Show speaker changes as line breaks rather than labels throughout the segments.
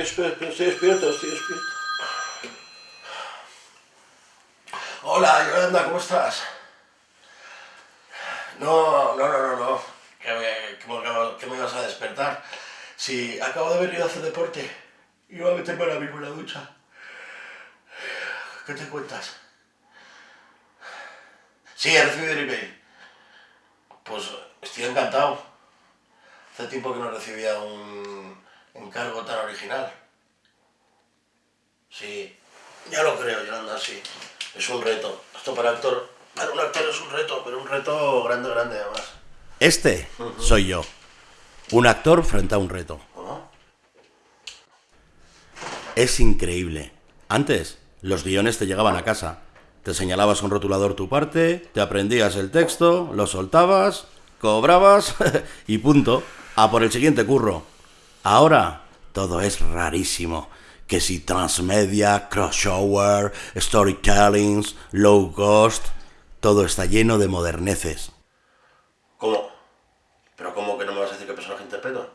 estoy, estoy despierto, estoy despierto. Hola, Yolanda, ¿cómo estás? No, no, no, no, no. ¿Qué me, vas a despertar? Si acabo de venir a hacer deporte voy a meterme ahora mismo en la ducha. ¿Qué te cuentas? Sí, he recibido el email. Pues estoy encantado. Hace tiempo que no recibía un encargo tan original. Sí, ya lo creo, Yolanda, sí. Es un reto. Esto para actor, para un actor es un reto, pero un reto grande, grande además.
Este soy yo. Un actor frente a un reto. Es increíble. Antes, los guiones te llegaban a casa. Te señalabas un rotulador tu parte, te aprendías el texto, lo soltabas, cobrabas y punto. A por el siguiente curro. Ahora, todo es rarísimo. Que si transmedia, crossover, storytellings, low cost, todo está lleno de moderneces.
¿Cómo? ¿Pero cómo que no me vas a decir qué personaje interpreto?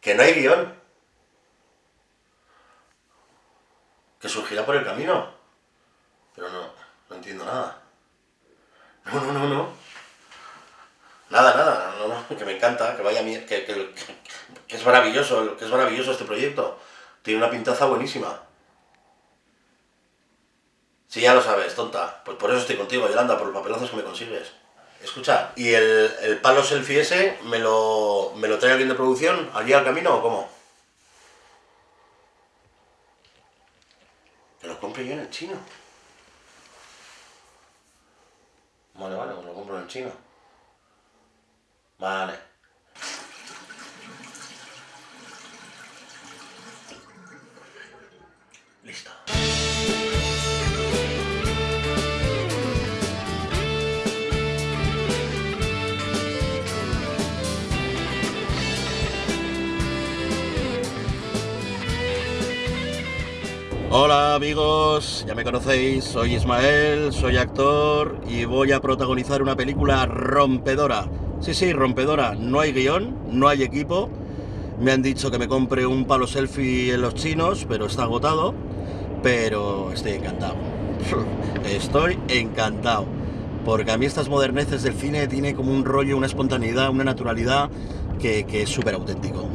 ¿Que no hay guion? ¿Que surgirá por el camino? Pero no, no entiendo nada. No, no, no, no. Nada, nada, que me encanta, que vaya que, que, que, es maravilloso, que es maravilloso este proyecto. Tiene una pintaza buenísima. Sí, ya lo sabes, tonta. Pues por eso estoy contigo, Yolanda, por los papelazos que me consigues. Escucha, ¿y el, el palo selfie ese me lo, me lo trae alguien de producción allí al camino o cómo? Que lo compre yo en el chino. Vale, vale, lo compro en el chino. Vale. Listo. Hola amigos, ya me conocéis, soy Ismael, soy actor y voy a protagonizar una película rompedora. Sí, sí, rompedora, no hay guion, no hay equipo. Me han dicho que me compre un palo selfie en los chinos, pero está agotado. Pero estoy encantado. Estoy encantado. Porque a mí estas moderneces del cine tiene como un rollo, una espontaneidad, una naturalidad que, que es súper auténtico.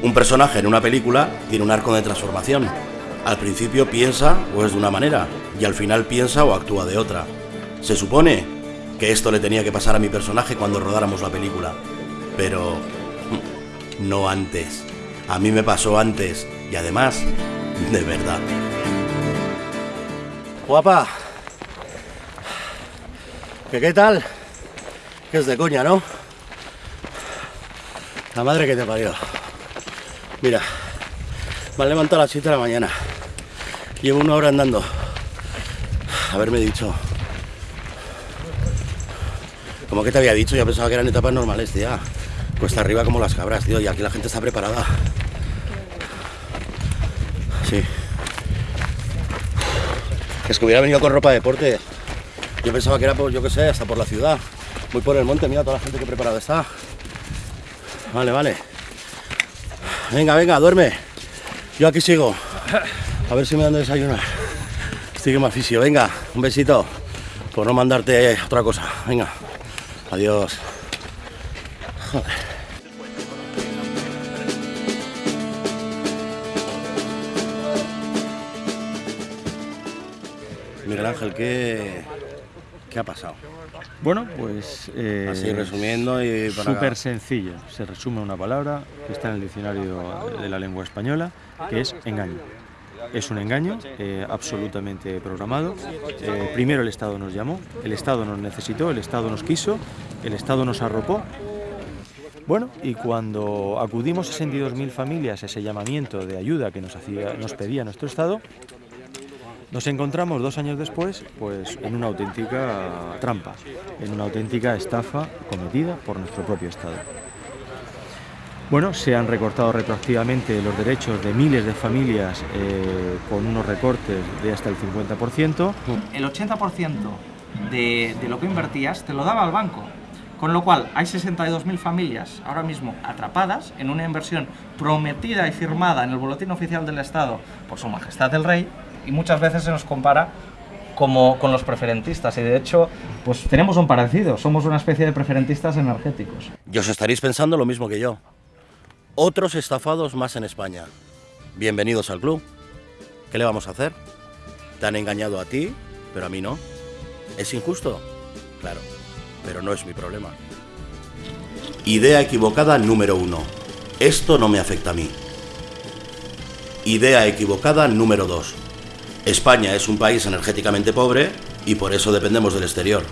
Un personaje en una película tiene un arco de transformación. Al principio piensa o es de una manera y al final piensa o actúa de otra. Se supone que esto le tenía que pasar a mi personaje cuando rodáramos la película. Pero no antes. A mí me pasó antes y además de verdad.
Guapa. ¿Qué qué tal? Que es de coña, ¿no? La madre que te parió. Mira, me han levantado a las 7 de la mañana. Llevo una hora andando. Haberme dicho. Como que te había dicho, ya pensaba que eran etapas normales, tía. Cuesta arriba como las cabras, tío, y aquí la gente está preparada. Sí. Es que hubiera venido con ropa de deporte. Yo pensaba que era, por, yo qué sé, hasta por la ciudad. Voy por el monte, mira toda la gente que preparada está. Vale, vale. Venga, venga, duerme. Yo aquí sigo. A ver si me dan de desayunar. Estoy que me aficio. Venga, un besito. Por no mandarte otra cosa. Venga. Adiós. Joder. Miguel Ángel, ¿qué, qué ha pasado?
Bueno, pues...
Eh, Así resumiendo y
para... Súper sencillo. Se resume una palabra que está en el diccionario de la lengua española, que es engaño. Es un engaño eh, absolutamente programado. Eh, primero el Estado nos llamó, el Estado nos necesitó, el Estado nos quiso, el Estado nos arropó. Bueno, y cuando acudimos a 62.000 familias a ese llamamiento de ayuda que nos, hacía, nos pedía nuestro Estado, nos encontramos dos años después pues, en una auténtica trampa, en una auténtica estafa cometida por nuestro propio Estado. Bueno, se han recortado retroactivamente los derechos de miles de familias eh, con unos recortes de hasta el 50%.
El 80% de, lo que invertías te lo daba al banco. Con lo cual, hay 62.000 familias ahora mismo atrapadas en una inversión prometida y firmada en el Boletín Oficial del Estado por Su Majestad el Rey y muchas veces se nos compara como con los preferentistas y de hecho pues tenemos un parecido, somos una especie de preferentistas energéticos.
Y os estaréis pensando lo mismo que yo. Otros estafados más en España. Bienvenidos al club. ¿Qué le vamos a hacer? Te han engañado a ti, pero a mí no. ¿Es injusto? Claro, pero no es mi problema. Idea equivocada número uno. Esto no me afecta a mí. Idea equivocada número dos. España es un país energéticamente pobre y por eso dependemos del exterior.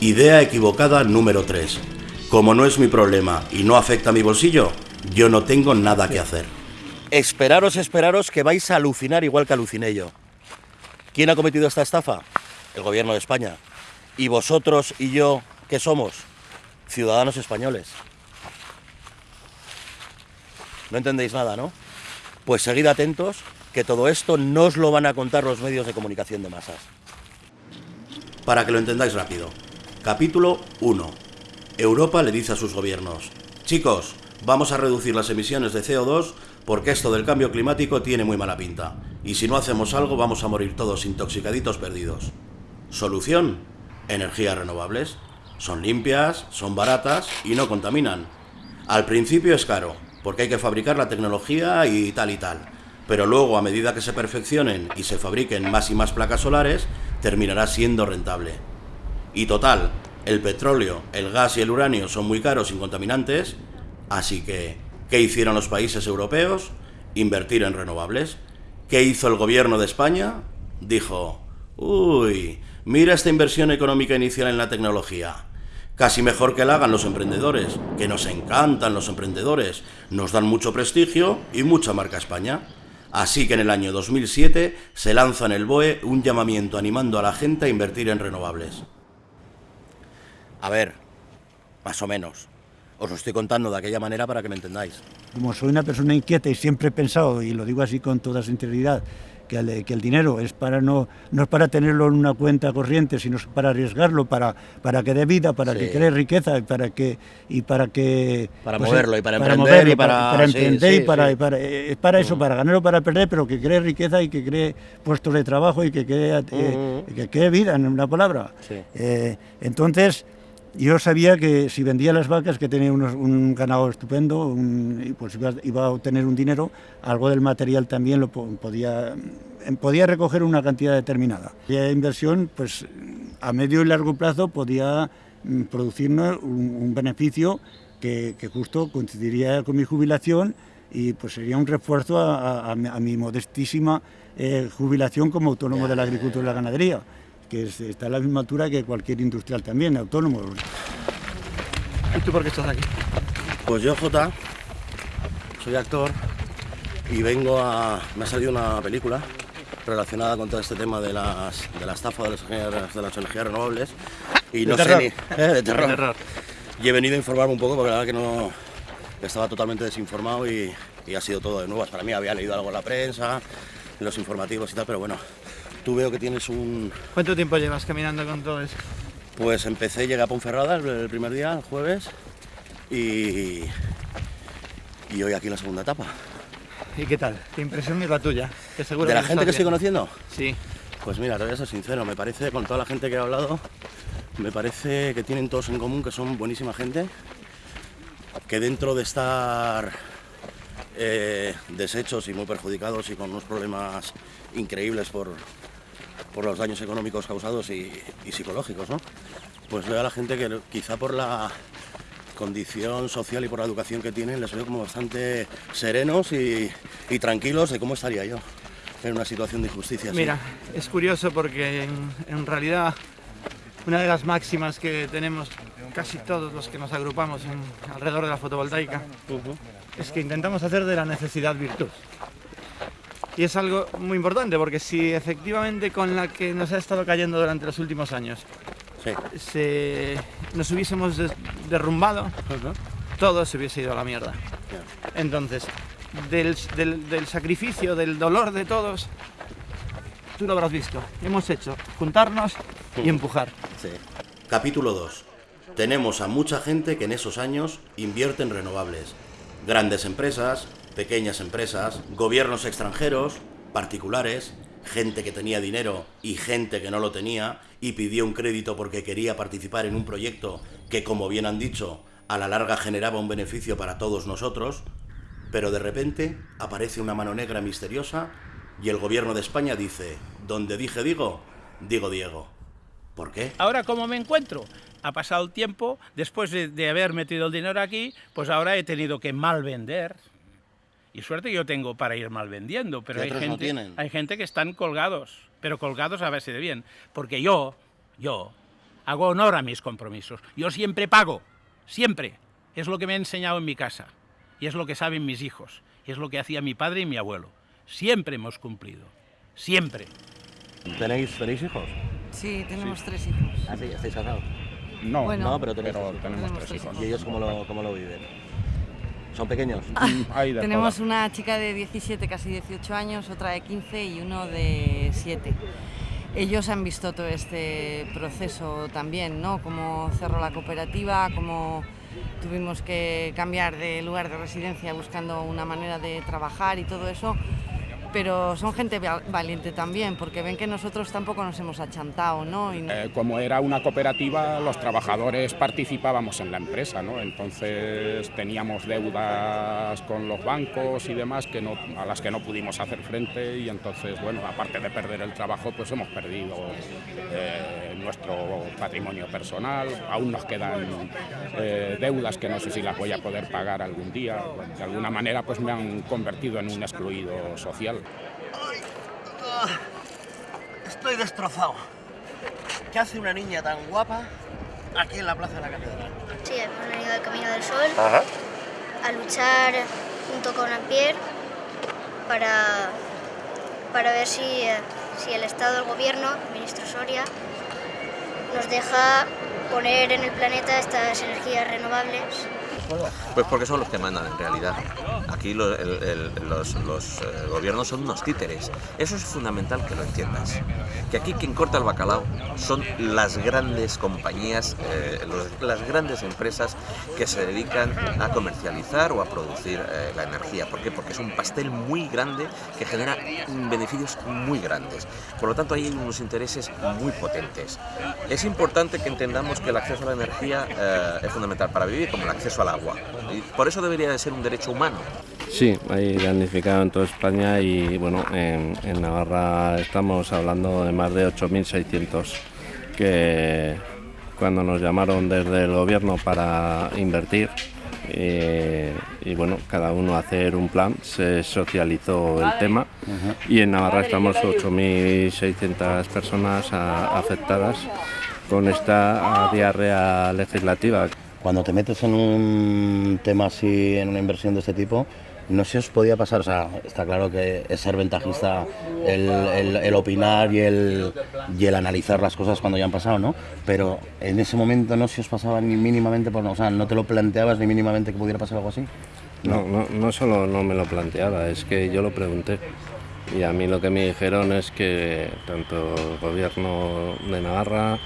Idea equivocada número 3. Como no es mi problema y no afecta a mi bolsillo, yo no tengo nada que hacer. Esperaros, esperaros que vais a alucinar igual que aluciné yo. ¿Quién ha cometido esta estafa? El gobierno de España. ¿Y vosotros y yo qué somos? Ciudadanos españoles. No entendéis nada, ¿no? Pues seguid atentos que todo esto no os lo van a contar los medios de comunicación de masas. Para que lo entendáis rápido. Capítulo 1. Europa le dice a sus gobiernos, chicos, vamos a reducir las emisiones de CO2 porque esto del cambio climático tiene muy mala pinta. Y si no hacemos algo vamos a morir todos intoxicaditos perdidos. Solución, energías renovables. Son limpias, son baratas y no contaminan. Al principio es caro, porque hay que fabricar la tecnología y tal y tal pero luego a medida que se perfeccionen y se fabriquen más y más placas solares, terminará siendo rentable. Y total, el petróleo, el gas y el uranio son muy caros y contaminantes, así que, ¿qué hicieron los países europeos? Invertir en renovables. ¿Qué hizo el gobierno de España? Dijo, uy, mira esta inversión económica inicial en la tecnología. Casi mejor que la hagan los emprendedores, que nos encantan los emprendedores, nos dan mucho prestigio y mucha marca España. Así que en el año 2007 se lanza en el BOE un llamamiento animando a la gente a invertir en renovables. A ver, más o menos. Os lo estoy contando de aquella manera para que me entendáis.
Como soy una persona inquieta y siempre he pensado, y lo digo así con toda sinceridad, que el, que el dinero es para no, no es para tenerlo en una cuenta corriente, sino es para arriesgarlo, para, para que dé vida, para
Sí.
que cree riqueza y para que y para que
Para
pues,
moverlo y para emprender
moverlo,
y para-
para emprender
sí,
y para,
sí.
y para- es para eso,
Mm.
para ganar o para perder, pero que cree riqueza y que cree puestos de trabajo y que cree, eh,
Mm.
que cree vida, en una palabra. Eh, entonces, yo sabía que si vendía las vacas, que tenía unos- un ganado estupendo, un- pues iba, iba a obtener un dinero, algo del material también lo po- podía, em, podía recoger una cantidad determinada. La inversión, pues a medio y largo plazo podía mm, producirnos un, un beneficio que, que justo coincidiría con mi jubilación y pues sería un refuerzo a mi modestísima eh, jubilación como autónomo de la agricultura y la ganadería que es- está a la misma altura que cualquier industrial también, autónomo.
¿Y tú por qué estás aquí?
Pues yo, Jota, soy actor y vengo a... Me ha salido una película relacionada con todo este tema de, las, de la estafa de las, energías- de las energías renovables. Y no sé ni... ¿Eh? De terror. Y he venido a informarme un poco porque la verdad que no... Estaba totalmente desinformado y, y ha sido todo de nuevas. Para mí había leído algo en la prensa, en los informativos y tal, pero bueno, tú veo que tienes un...
¿Cuánto tiempo llevas caminando con todo eso?
Pues empecé, llegué a Ponferrada el, primer día, el jueves, y, y hoy aquí la segunda etapa.
¿Y qué tal? ¿Qué impresión es la tuya? Que seguro
¿De la gente que estoy conociendo?
Sí.
Pues mira, te voy a ser sincero, me parece, con toda la gente que he hablado, me parece que tienen todos en común que son buenísima gente, que dentro de estar eh, deshechos y muy perjudicados y con unos problemas increíbles por, por los daños económicos causados y, y psicológicos, ¿no? Pues veo a la gente que quizá por la condición social y por la educación que tienen les veo como bastante serenos y, y tranquilos de cómo estaría yo en una situación de injusticia.
Mira, es curioso porque en, en realidad una de las máximas que tenemos casi todos los que nos agrupamos en- alrededor de la fotovoltaica es que intentamos hacer de la necesidad virtud. Y es algo muy importante porque si efectivamente con la que nos ha estado cayendo durante los últimos años
Sí.
se, nos hubiésemos derrumbado, todo se hubiese ido a la mierda. Entonces, del, del- del sacrificio, del dolor de todos, tú lo habrás visto. Hemos hecho juntarnos y empujar.
Capítulo 2. Tenemos a mucha gente que en esos años invierte en renovables. Grandes empresas, pequeñas empresas, gobiernos extranjeros, particulares, gente que tenía dinero y gente que no lo tenía y pidió un crédito porque quería participar en un proyecto que, como bien han dicho, a la larga generaba un beneficio para todos nosotros. Pero de repente aparece una mano negra misteriosa y el gobierno de España dice, donde dije digo, digo Diego. ¿Por qué?
Ahora, ¿cómo me encuentro? Ha pasado el tiempo, después de, de haber metido el dinero aquí, pues ahora he tenido que mal vender. Y suerte yo tengo para ir mal vendiendo, pero hay
no
gente, hay gente que están colgados, pero colgados a base de bien. Porque yo, yo, hago honor a mis compromisos. Yo siempre pago, siempre. Es lo que me he enseñado en mi casa. Y es lo que saben mis hijos. Y es lo que hacía mi padre y mi abuelo. Siempre hemos cumplido. Siempre.
¿Tenéis, ¿Tenéis hijos?
Sí, tenemos tres hijos.
¿Ah, sí? ¿Estáis casados?
No,
Bueno,
No, pero tenéis hijos.
tenemos tres hijos.
¿Y ellos cómo lo, cómo lo viven? ¿Son pequeños?
Hay de
Tenemos una chica de 17, casi 18 años, otra de 15 y uno de 7. Ellos han visto todo este proceso también, ¿no? Cómo cerró la cooperativa, cómo tuvimos que cambiar de lugar de residencia buscando una manera de trabajar y todo eso. Pero son gente val- valiente también, porque ven que nosotros tampoco nos hemos achantado, no-
Eh, como era una cooperativa, los trabajadores participábamos en la empresa, ¿no? Entonces teníamos deudas con los bancos y demás que no, a las que no pudimos hacer frente y entonces, bueno, aparte de perder el trabajo, pues hemos perdido eh, nuestro patrimonio personal, aún nos quedan eh, deudas que no sé si las voy a poder pagar algún día. De alguna manera, pues me han convertido en un excluido social.
Estoy destrozado. ¿Qué hace una niña tan guapa aquí en la plaza de la catedral?
Sí, hemos venido al Camino del Sol a luchar junto con Ampier para, para ver si, eh, si el Estado, el Gobierno, el ministro Soria, nos deja poner en el planeta estas energías renovables
Pues porque son los que mandan en realidad. Aquí lo- el- el- los, los, eh, gobiernos son unos títeres. Eso es fundamental que lo entiendas. Que aquí quien corta el bacalao son las grandes compañías, eh, los- las grandes empresas que se dedican a comercializar o a producir eh, la energía. ¿Por qué? Porque es un pastel muy grande que genera beneficios muy grandes. Por lo tanto, hay unos intereses muy potentes. Es importante que entendamos que el acceso a la energía eh, es fundamental para vivir, como el acceso al agua. Y por eso debería de ser un derecho humano.
Sí, hay damnificado en toda España y bueno, en, en Navarra estamos hablando de más de 8.600 que cuando nos llamaron desde el gobierno para invertir eh, y bueno, cada uno hacer un plan, se socializó el tema. Y en Navarra estamos 8.600 personas a- afectadas con esta diarrea legislativa.
Cuando te metes en un tema así, en una inversión de este tipo, no se os podía pasar, o sea, está claro que es ser ventajista el, opinar y el, y el analizar las cosas cuando ya han pasado, ¿no? Pero en ese momento no se os pasaba ni mínimamente, por, o sea, no te lo planteabas ni mínimamente que pudiera pasar algo así.
No, no, no solo no me lo planteaba, es que yo lo pregunté. Y a mí lo que me dijeron es que tanto el gobierno de Navarra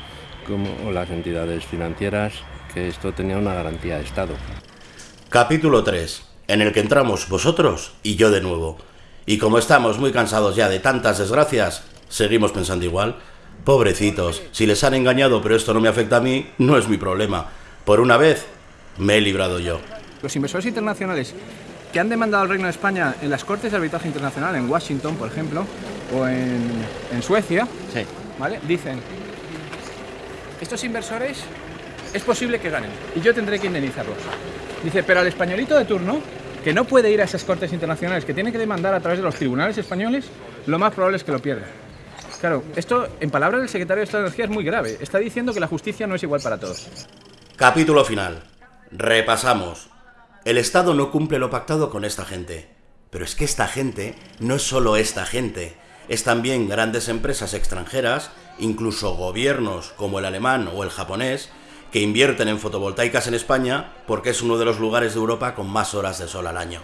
como las entidades financieras, que esto tenía una garantía de Estado.
Capítulo 3, en el que entramos vosotros y yo de nuevo. Y como estamos muy cansados ya de tantas desgracias, seguimos pensando igual. Pobrecitos, si les han engañado pero esto no me afecta a mí, no es mi problema. Por una vez, me he librado yo.
Los inversores internacionales que han demandado al Reino de España en las Cortes de Arbitraje Internacional, en Washington, por ejemplo, o en, en Suecia, ¿vale? dicen, estos inversores es posible que ganen y yo tendré que indemnizarlos. Dice, pero al españolito de turno, que no puede ir a esas Cortes Internacionales, que tiene que demandar a través de los tribunales españoles, lo más probable es que lo pierda. Claro, esto, en palabras del secretario de Estado de Energía, es muy grave. Está diciendo que la justicia no es igual para todos.
Capítulo final. Repasamos. El Estado no cumple lo pactado con esta gente. Pero es que esta gente no es solo esta gente. Es también grandes empresas extranjeras, incluso gobiernos como el alemán o el japonés, que invierten en fotovoltaicas en España porque es uno de los lugares de Europa con más horas de sol al año.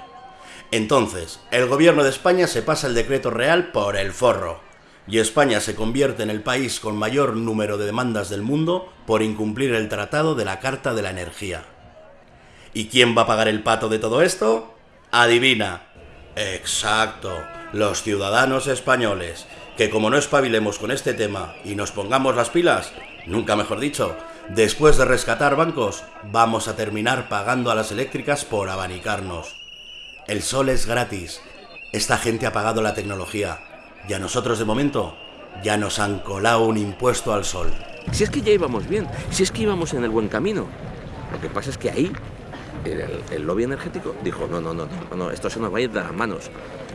Entonces, el gobierno de España se pasa el decreto real por el forro y España se convierte en el país con mayor número de demandas del mundo por incumplir el Tratado de la Carta de la Energía. ¿Y quién va a pagar el pato de todo esto? Adivina. Exacto, los ciudadanos españoles, que como no espabilemos con este tema y nos pongamos las pilas, nunca mejor dicho, después de rescatar bancos, vamos a terminar pagando a las eléctricas por abanicarnos. El sol es gratis. Esta gente ha pagado la tecnología. Y a nosotros de momento ya nos han colado un impuesto al sol.
Si es que ya íbamos bien, si es que íbamos en el buen camino. Lo que pasa es que ahí el, el lobby energético dijo, no, no, no, no, no, esto se nos va a ir de las manos.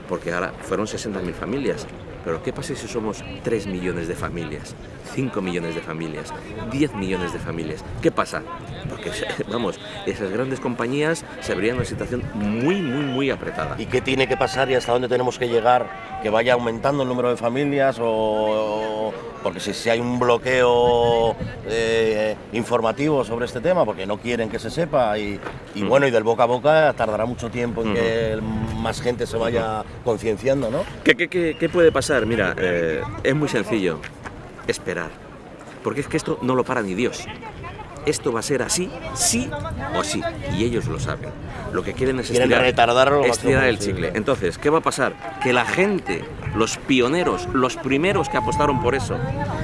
Porque ahora fueron 60.000 familias. Pero ¿qué pasa si somos 3 millones de familias? 5 millones de familias, 10 millones de familias. ¿Qué pasa? Porque, vamos, esas grandes compañías se verían en una situación muy, muy, muy apretada.
¿Y qué tiene que pasar y hasta dónde tenemos que llegar? ¿Que vaya aumentando el número de familias o...? Porque si, si hay un bloqueo eh, informativo sobre este tema, porque no quieren que se sepa, y, y
Mm.
bueno, y del boca a boca tardará mucho tiempo en que más gente se vaya concienciando, ¿no?
¿Qué, qué, qué, qué puede pasar? Mira, eh, es muy sencillo. Esperar. Porque es que esto no lo para ni Dios. Esto va a ser así, sí o sí. Y ellos lo saben. Lo que quieren es
Quieren
estirar, estirar el chicle. Entonces, ¿qué va a pasar? Que la gente, los pioneros, los primeros que apostaron por eso,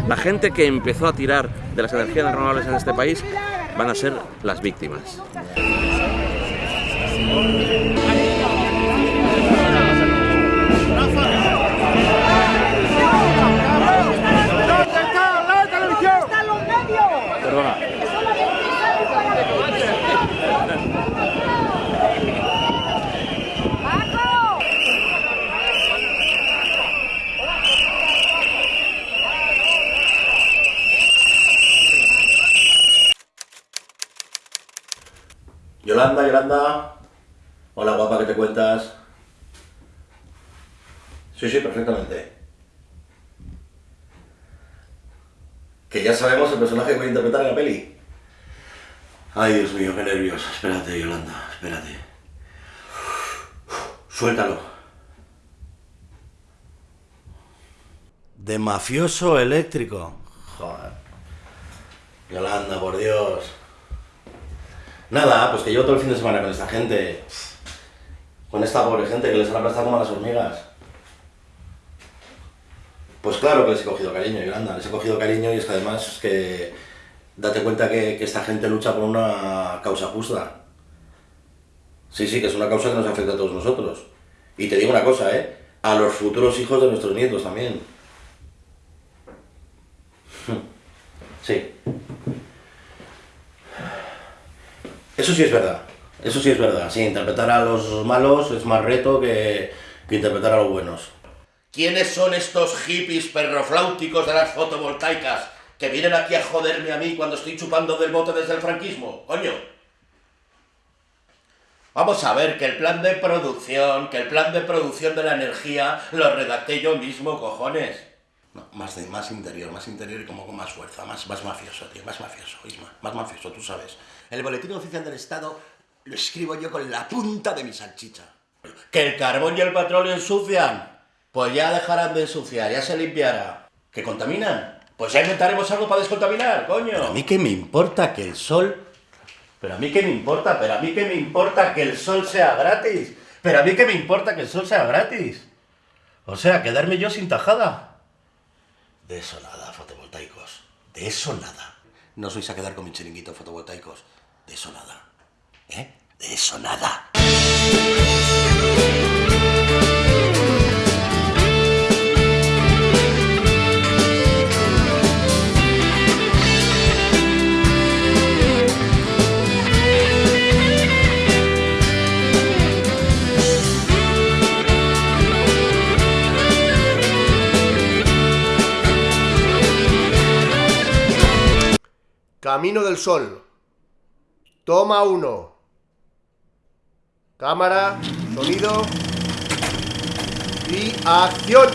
la gente que empezó a tirar de las energías renovables en este país, van a ser las víctimas.
Yolanda, Yolanda. Hola, guapa, ¿qué te cuentas? Sí, sí, perfectamente. Que ya sabemos el personaje que voy a interpretar en la peli. Ay, Dios mío, qué nervios. Espérate, Yolanda, espérate. Suéltalo. De mafioso eléctrico. Joder. Yolanda, por Dios. Nada, pues que llevo todo el fin de semana con esta gente. Con esta pobre gente que les han aplastado como a las hormigas. Pues claro que les he cogido cariño, Yolanda, les he cogido cariño y es que además que date cuenta que, que esta gente lucha por una causa justa. Sí, sí, que es una causa que nos afecta a todos nosotros. Y te digo una cosa, ¿eh? A los futuros hijos de nuestros nietos también. Sí. Eso sí es verdad. Eso sí es verdad. Sí, interpretar a los malos es más reto que, que interpretar a los buenos. ¿Quiénes son estos hippies perrofláuticos de las fotovoltaicas que vienen aquí a joderme a mí cuando estoy chupando del bote desde el franquismo? Coño. Vamos a ver que el plan de producción, que el plan de producción de la energía lo redacté yo mismo, cojones. No, más, de, más interior, más interior y como con más fuerza, más, más mafioso, tío, más mafioso, Isma, más mafioso, tú sabes. El boletín oficial del Estado lo escribo yo con la punta de mi salchicha. ¿Que el carbón y el petróleo ensucian? Pues ya dejarán de ensuciar, ya se limpiará. ¿Que contaminan? Pues ya inventaremos algo para descontaminar, coño. Pero a mí qué me importa que el sol... Pero a mí qué me importa, pero a mí qué me importa que el sol sea gratis. Pero a mí qué me importa que el sol sea gratis. O sea, quedarme yo sin tajada. De eso nada, fotovoltaicos. De eso nada. No os vais a quedar con mi chiringuito fotovoltaicos. De eso nada. ¿Eh? De eso nada.
Camino del Sol. Toma uno. Cámara, sonido y acción.